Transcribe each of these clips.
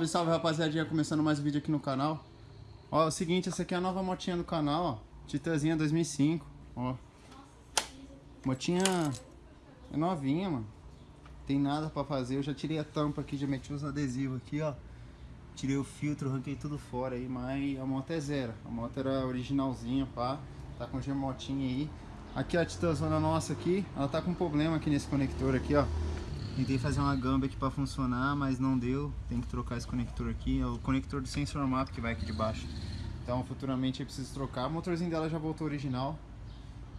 Salve, salve rapaziadinha, começando mais um vídeo aqui no canal. Ó, é o seguinte, essa aqui é a nova motinha do canal, ó. Titazinha 2005, ó. Motinha é novinha, mano. Tem nada pra fazer, eu já tirei a tampa aqui, já meti os adesivos aqui, ó. Tirei o filtro, arranquei tudo fora aí, mas a moto é zero. A moto era originalzinha, pá. Tá com gemotinha aí. Aqui ó, a Titazona nossa aqui, ela tá com problema aqui nesse conector aqui, ó Tentei fazer uma gamba aqui para funcionar, mas não deu. Tem que trocar esse conector aqui. É o conector do sensor map que vai aqui de baixo. Então futuramente eu preciso trocar. O motorzinho dela já voltou original.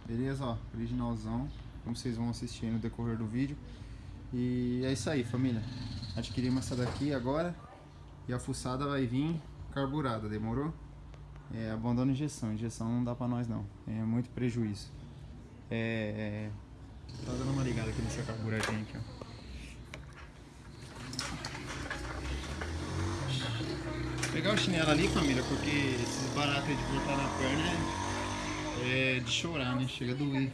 Beleza, ó, originalzão. Como vocês vão assistir no decorrer do vídeo. E é isso aí, família. Adquirimos essa daqui agora. E a fuçada vai vir carburada, demorou? É, abandono injeção. Injeção não dá pra nós não. É muito prejuízo. É... Tá dando uma ligada aqui nessa carburadinha aqui, ó. Pegar o chinelo ali, família, porque esses baratos de cortar na perna é, é de chorar, né? Chega a doer.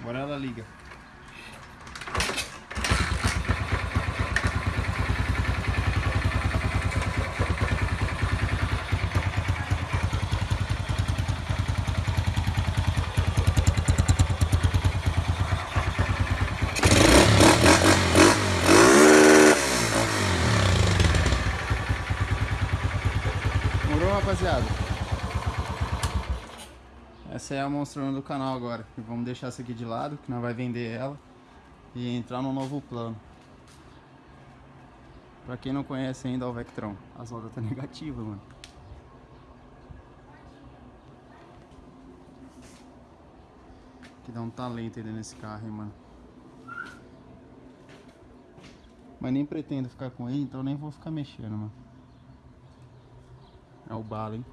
Agora ela liga. Rapaziada. Essa é a monstrona do canal agora. vamos deixar essa aqui de lado, que nós vai vender ela. E entrar no novo plano. Pra quem não conhece ainda o Vectron. As rodas tá negativa, mano. Que dá um talento aí nesse carro, hein, mano. Mas nem pretendo ficar com ele, então nem vou ficar mexendo, mano. É o bala, hein?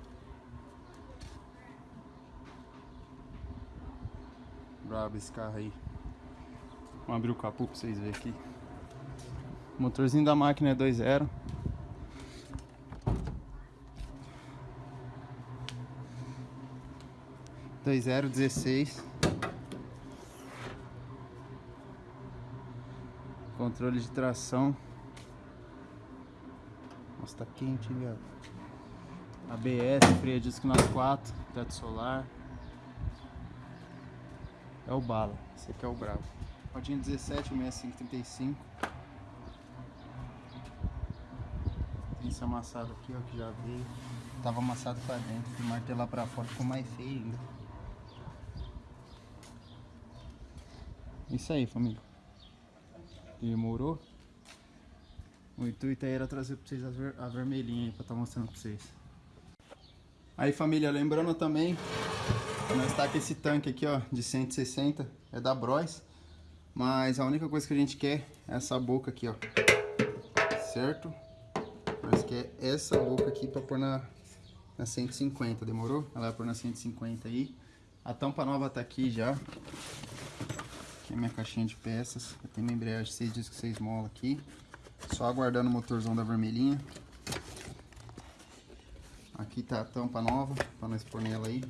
Brabo esse carro aí. Vamos abrir o capô pra vocês verem aqui. O motorzinho da máquina é 2.0. Dois zero dezesseis. Controle de tração. Nossa, tá quente, viado. ABS, freio disco nas quatro, teto solar. É o bala, esse aqui é o bravo. Rodinha 17, 6535. Tem esse amassado aqui, ó, que já veio. Tava amassado pra dentro, fui martelar pra fora, ficou mais feio ainda. Isso aí, família. Demorou? O intuito aí era trazer pra vocês a, ver a vermelhinha aí, pra estar tá mostrando pra vocês. Aí família, lembrando também, nós está com esse tanque aqui ó, de 160, é da Bros. Mas a única coisa que a gente quer é essa boca aqui ó, certo? Nós quer essa boca aqui para pôr na, na 150, demorou? Ela vai pôr na 150 aí. A tampa nova tá aqui já. Aqui é minha caixinha de peças. Tem uma embreagem 6 discos 6 mola aqui. Só aguardando o motorzão da vermelhinha. Aqui tá a tampa nova, para nós pôr nela aí.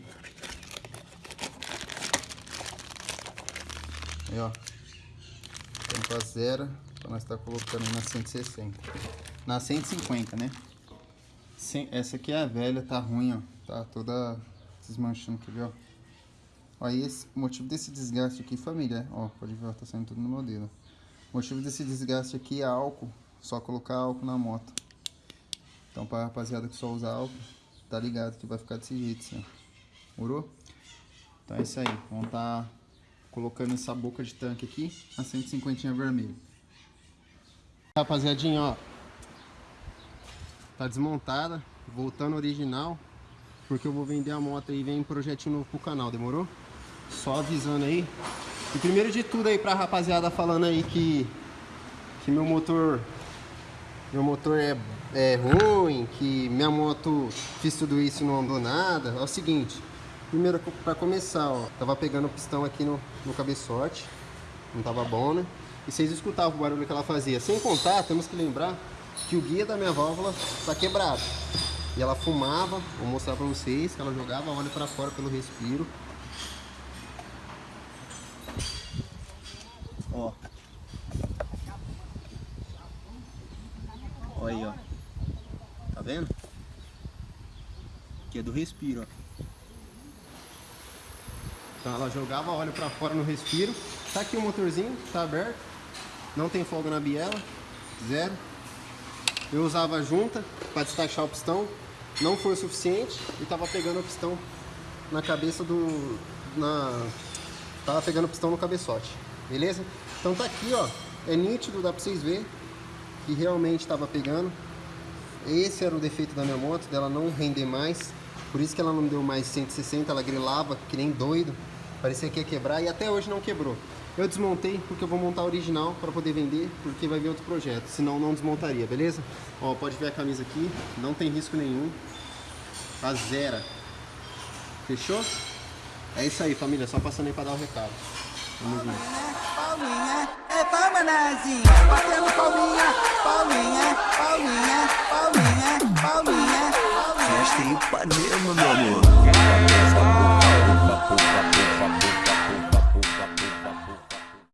Aí, ó. Tampa zero, para nós estar tá colocando na 160. Na 150, né? Essa aqui é a velha, tá ruim, ó. Tá toda desmanchando, quer ver, ó. Esse, o motivo desse desgaste aqui, família, ó, pode ver, ó, tá saindo tudo no modelo. O motivo desse desgaste aqui é álcool, só colocar álcool na moto. Então, pra rapaziada que só usa álcool, tá ligado que vai ficar desse jeito, ó. Morou? Então é isso aí. Vamos tá colocando essa boca de tanque aqui a 150 vermelho. Rapaziadinha, ó. Tá desmontada, voltando original. Porque eu vou vender a moto e vem projetinho novo pro canal, demorou? Só avisando aí. E primeiro de tudo aí pra rapaziada falando aí que, que meu motor meu motor é, é ruim, que minha moto fiz tudo isso e não andou nada. É o seguinte, primeiro para começar, ó, tava pegando o pistão aqui no, no cabeçote, não tava bom, né? E vocês escutavam o barulho que ela fazia. Sem contar, temos que lembrar que o guia da minha válvula tá quebrado. E ela fumava, vou mostrar para vocês, que ela jogava óleo para fora pelo respiro. Olha aí, ó. Tá vendo? Que é do respiro, ó. Então ela jogava óleo para fora no respiro. Tá aqui o motorzinho, tá aberto. Não tem folga na biela. Zero. Eu usava junta para destachar o pistão. Não foi o suficiente e tava pegando o pistão na cabeça do... Na, tava pegando o pistão no cabeçote. Beleza? Então tá aqui, ó. É nítido, dá pra vocês verem que realmente tava pegando. Esse era o defeito da minha moto, dela não render mais. Por isso que ela não deu mais 160, ela grilava que nem doido. Parecia que ia quebrar e até hoje não quebrou. Eu desmontei porque eu vou montar a original para poder vender, porque vai vir outro projeto. Senão não desmontaria, beleza? Ó, pode ver a camisa aqui, não tem risco nenhum. Tá zero. Fechou? É isso aí, família. Só passando aí para dar o recado. Vamos. Palma nazinha, batendo palminha, palminha, palminha, palminha, palminha, palminha. Festa em Ipanema, meu amor.